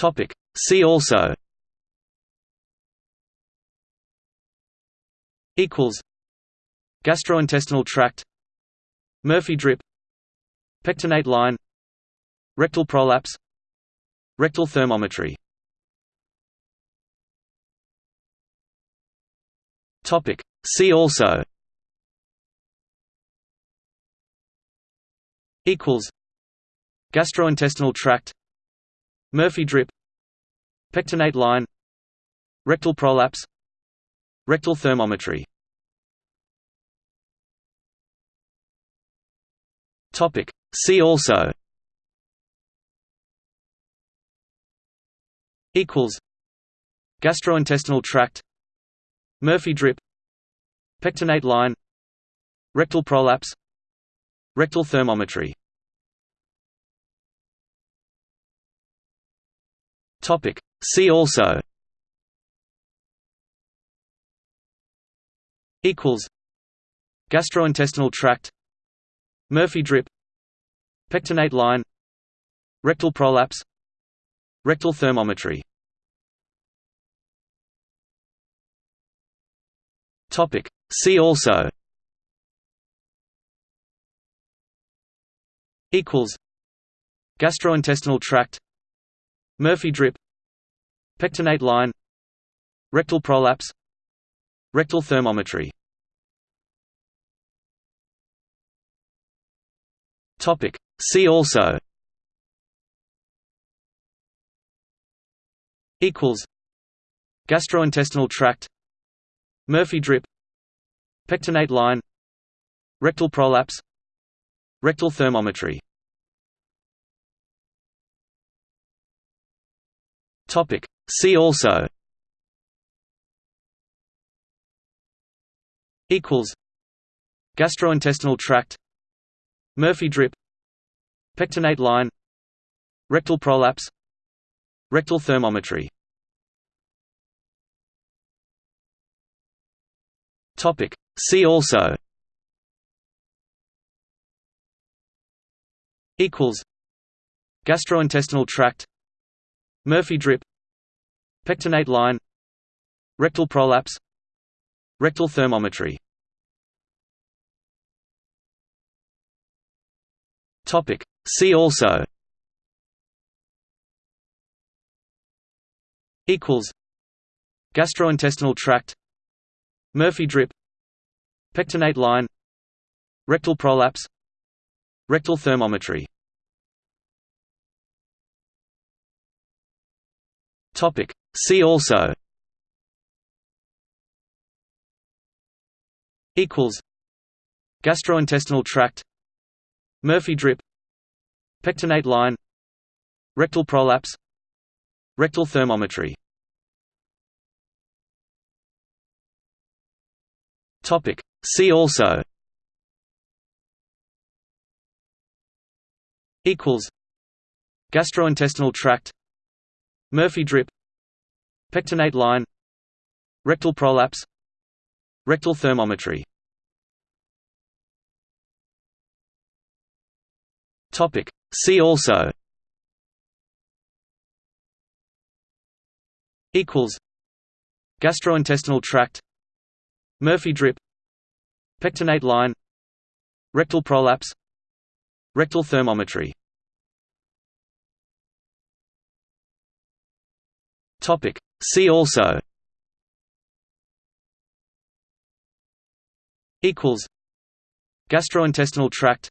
Topic. See also. Equals. Gastrointestinal tract. Murphy drip. Pectinate line. Rectal prolapse. Rectal thermometry. Topic. See also. Equals. Gastrointestinal tract Murphy drip Pectinate line Rectal prolapse Rectal thermometry. See also. Equals. Gastrointestinal tract. Murphy drip Pectinate line Rectal prolapse Rectal thermometry Topic. See also. Equals. Gastrointestinal tract. Murphy drip. Pectinate line. Rectal prolapse. Rectal thermometry. Topic. See also. Equals. Gastrointestinal tract Murphy drip Pectinate line Rectal prolapse Rectal thermometry. See also. Equals. Gastrointestinal tract. Murphy drip Pectinate line Rectal prolapse Rectal thermometry Topic. See also. Equals. Gastrointestinal tract. Murphy drip. Pectinate line. Rectal prolapse. Rectal thermometry. Topic. See also. Equals. Gastrointestinal tract Murphy drip Pectinate line Rectal prolapse Rectal thermometry. See also Equals Gastrointestinal tract Murphy drip Pectinate line Rectal prolapse Rectal thermometry Topic. See also Equals Gastrointestinal tract Murphy drip Pectinate line Rectal prolapse Rectal thermometry Topic. See also Equals Gastrointestinal tract Murphy drip Pectinate line Rectal prolapse Rectal thermometry. Topic. See also. Equals. Gastrointestinal tract. Murphy drip Pectinate line Rectal prolapse Rectal thermometry Topic. See also. Equals. Gastrointestinal tract.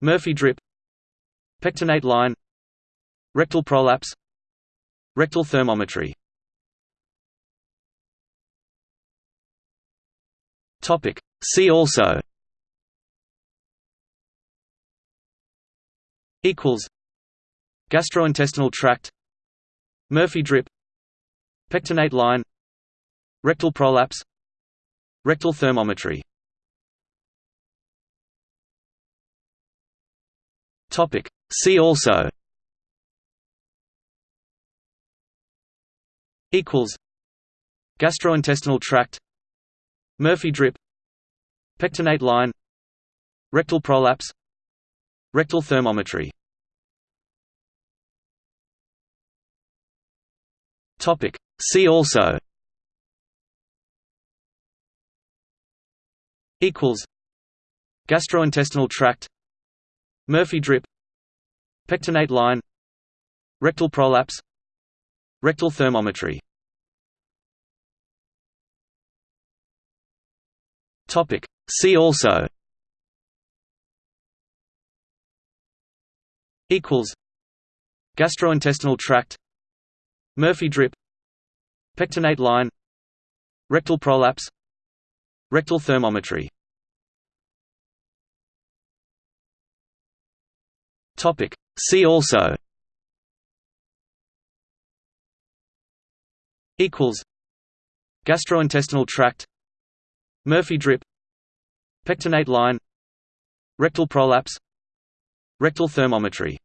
Murphy drip. Pectinate line. Rectal prolapse. Rectal thermometry. Topic. See also. Equals. Gastrointestinal tract Murphy drip Pectinate line Rectal prolapse Rectal thermometry. See also. Equals. Gastrointestinal tract. Murphy drip Pectinate line Rectal prolapse Rectal thermometry Topic. See also. Equals. Gastrointestinal tract. Murphy drip. Pectinate line. Rectal prolapse. Rectal thermometry. Topic. See also. Equals. Gastrointestinal tract Murphy drip Pectinate line Rectal prolapse Rectal thermometry. See also. Equals. Gastrointestinal tract. Murphy drip Pectinate line Rectal prolapse Rectal thermometry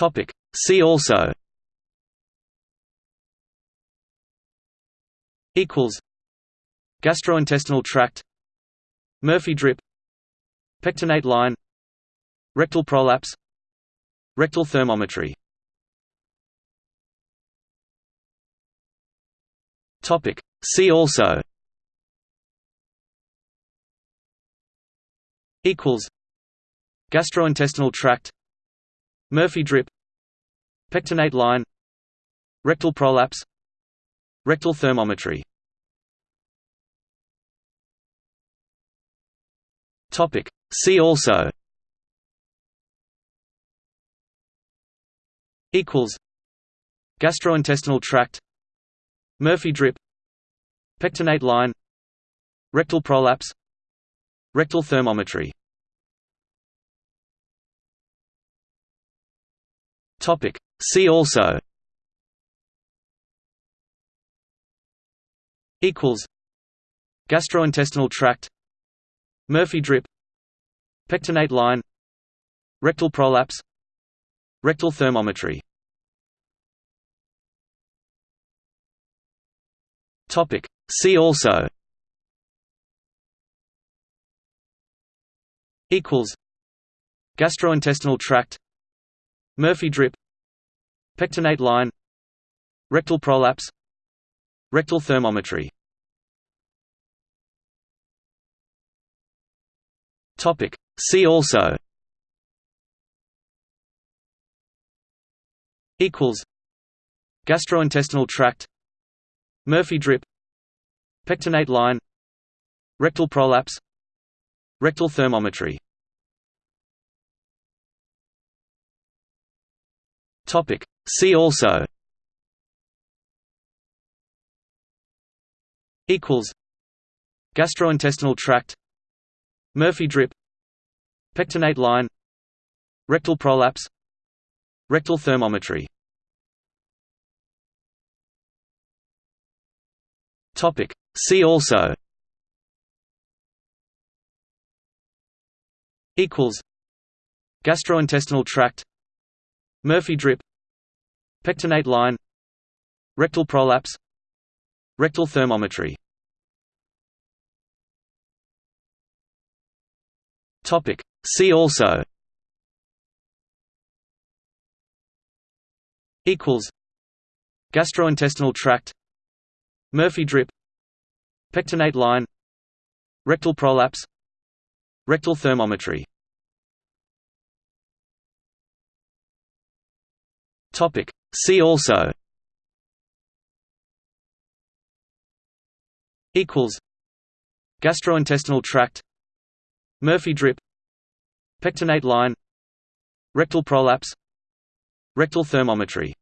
Topic. See also Equals Gastrointestinal tract Murphy drip Pectinate line Rectal prolapse Rectal thermometry Topic. See also Equals Gastrointestinal tract Murphy drip Pectinate line Rectal prolapse Rectal thermometry. Topic. See also. Equals. Gastrointestinal tract. Murphy drip. Pectinate line. Rectal prolapse. Rectal thermometry Topic. See also. Equals. Gastrointestinal tract. Murphy drip. Pectinate line. Rectal prolapse. Rectal thermometry. Topic. See also. Equals. Gastrointestinal tract Murphy drip Pectinate line Rectal prolapse Rectal thermometry. See also. Equals. Gastrointestinal tract. Murphy drip Pectinate line Rectal prolapse Rectal thermometry Topic. See also. Equals. Gastrointestinal tract. Murphy drip. Pectinate line. Rectal prolapse. Rectal thermometry. Topic. See also. Equals. Gastrointestinal tract Murphy drip Pectinate line Rectal prolapse Rectal thermometry. See also. Equals. Gastrointestinal tract. Murphy drip Pectinate line Rectal prolapse Rectal thermometry Topic. See also. Equals. Gastrointestinal tract. Murphy drip. Pectinate line. Rectal prolapse. Rectal thermometry